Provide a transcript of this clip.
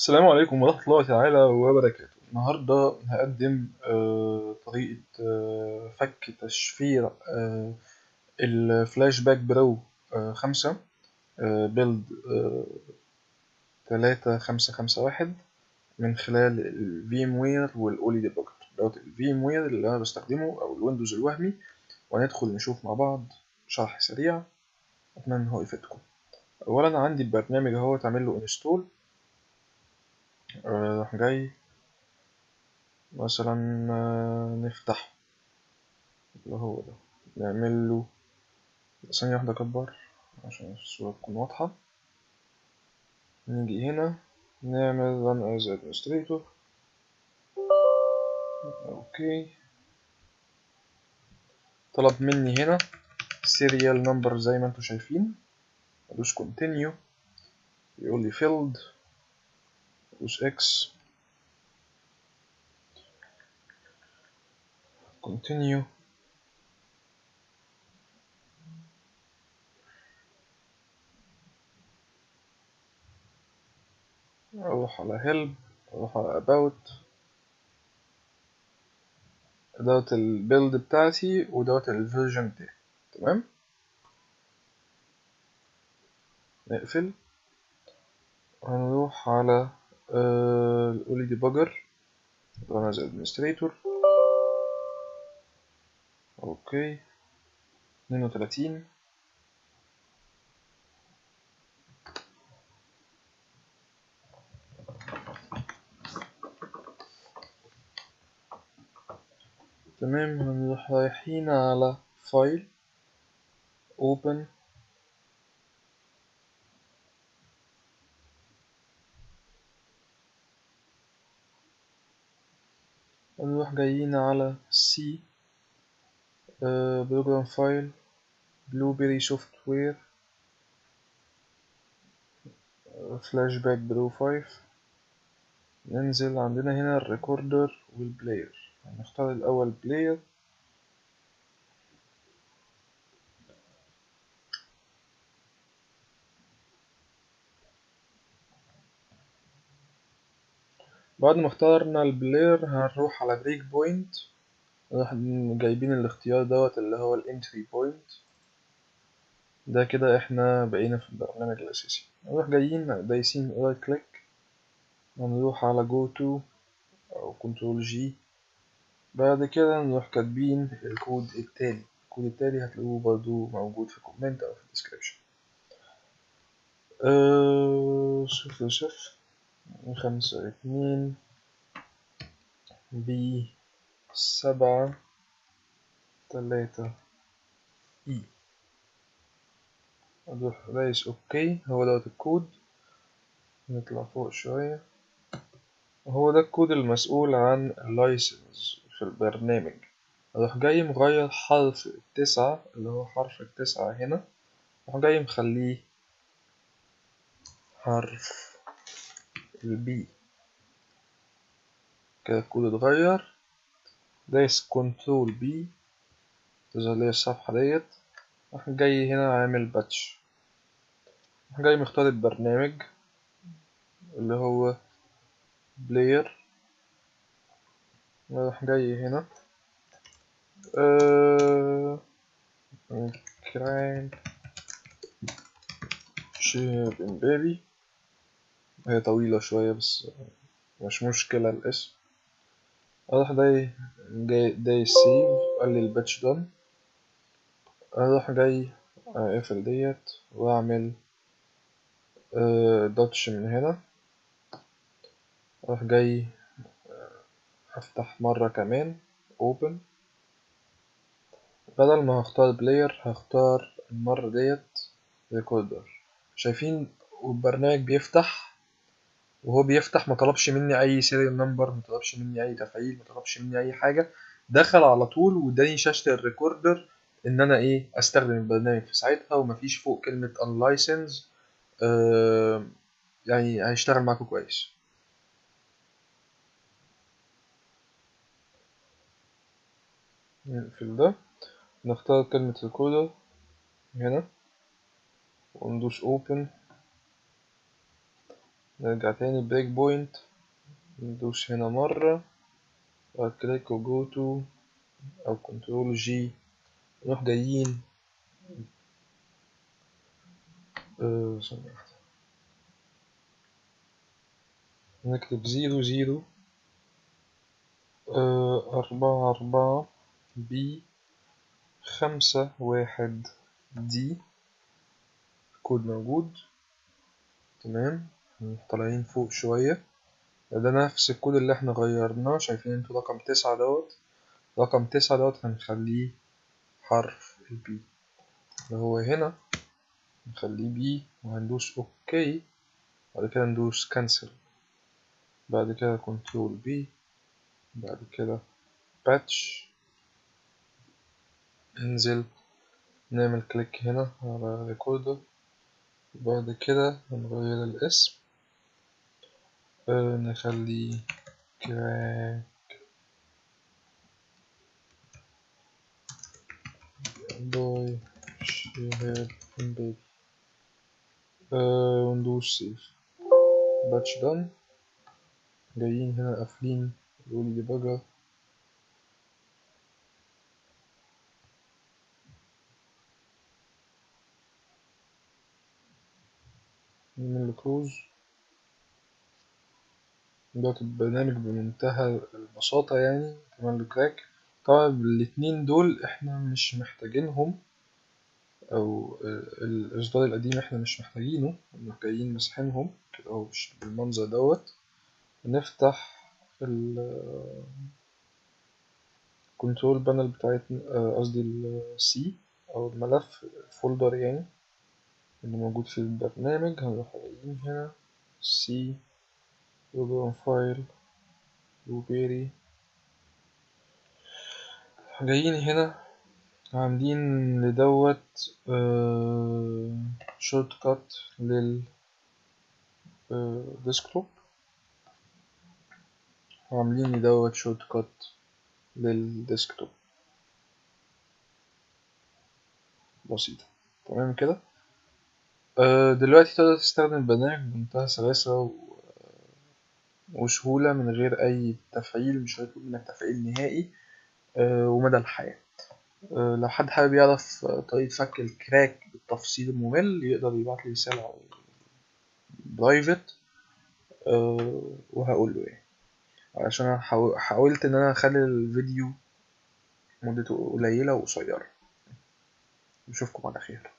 السلام عليكم ورحمة الله تعالى وبركاته. النهاردة هقدم آه، طريقة آه، فك تشفير آه، الفلاش باك برو خمسة build تلاتة خمسة خمسة واحد من خلال ال VMware وال Olly Debugger دوت ال VMware اللي أنا بستخدمه أو الويندوز الوهمي وهندخل نشوف مع بعض شرح سريع. أتمنى إن هو يفيدكم. أولا عندي البرنامج أهو تعمل له install راح جاي مثلا آه، نفتحه اللي هو ده نعمل له ثانية واحدة أكبر عشان الصورة تكون واضحة. نيجي هنا نعمل run as administrator. أوكي. طلب مني هنا serial number زي ما أنتوا شايفين. أدوس continue. يقول لي filled. أدوس X. Continue. أروح على help أروح على about. دوت ال build بتاعتي ودوت ال version بتاعي تمام؟ نقفل. هنروح على ال Olly Debugger run as administrator. أوكي. اتنين وتلاتين تمام. هنروح رايحين على file open. هنروح جايين على C program file Blueberry Software فلاش باك برو five ننزل عندنا هنا ال recorder وال player. هنختار الأول player بعد ما اخترنا ال player هنروح على breakpoint جايبين الاختيار دوت اللي هو ال entry point ده كده إحنا بقينا في البرنامج الأساسي. نروح جايين دايسين right click هنروح على go to أو control G بعد كده نروح كاتبين الكود التالي الكود التالي هتلاقوه برضو موجود في comment أو في ال description صفر صفر خمسة اتنين B سبعة تلاتة. E أروح دايس okay. هو دوت الكود. نطلع فوق شوية. هو ده الكود المسؤول عن ال license في البرنامج. أروح جاي مغير حرف التسعة اللي هو حرف التسعة هنا. أروح جاي مخليه حرف ال B كده الكود اتغير. دايس control P تظهر لي الصفحة ديت. راح جاي هنا عامل باتش راح جاي مختار البرنامج اللي هو بلاير راح جاي هنا. آه... كراين شيب امبابي هي طويلة شوية بس مش مشكلة الاسم. أروح داي جاي داي save قال لي ال patch done. أروح جاي اقفل ديت وأعمل آه، دوتش من هنا. أروح جاي أفتح مرة كمان open. بدل ما هختار player هختار المرة ديت recorder شايفين البرنامج بيفتح؟ وهو بيفتح ما طلبش مني أي serial number ما طلبش مني أي تفعيل ما طلبش مني أي حاجة. دخل على طول واداني شاشة ال recorder إن أنا إيه أستخدم البرنامج في ساعتها ومفيش فوق كلمة unlicensed آه يعني هيشتغل معاكم كويس. نقفل ده. نختار كلمة recorder هنا. وندوس open. نرجع تاني breakpoint. ندوس هنا مرة. بعد click و go to أو control G نروح جايين. واحدة. نكتب zero zero. آه، أربعة أربعة B خمسة واحد D code موجود. تمام. طالعين فوق شوية. ده نفس الكود اللي إحنا غيرناه. شايفين أنتوا رقم تسعة دوت؟ رقم تسعة دوت هنخليه حرف ال B اللي هو هنا. نخليه B وهندوس OK بعد كده ندوس cancel بعد كده control P بعد كده patch ننزل نعمل click هنا على recorder بعد كده هنغير الاسم. نخليه crack by شهاب آه وندوس save patch done جايين هنا قافلين يقول debugger نعمل close دلوقتي البرنامج بمنتهى البساطة يعني كمان crack طبعا الاتنين دول إحنا مش محتاجينهم أو الإصدار القديم إحنا مش محتاجينه جايين ماسحينهم كده أهو بالمنظر دوت. نفتح ال control panel بتاعتنا قصدي ال C أو الملف folder يعني اللي موجود في البرنامج. هنروح هنا C program file Blueberry جايين هنا عاملين لدوت shortcut لل desktop عاملين لدوت shortcut لل desktop بسيطة. تمام كده؟ آه دلوقتي تقدر تستخدم البرنامج بمنتهى السلاسة و... وسهولة من غير أي تفعيل مش هيطلب منك تفعيل نهائي آه ومدى الحياة. آه لو حد حابب يعرف طريقة فك الكراك بالتفصيل الممل يقدر يبعت لي رسالة برايفت وهقول له يعني. عشان أنا حاولت إن أنا أخلي الفيديو مدته قليلة وقصيرة. نشوفكم على خير.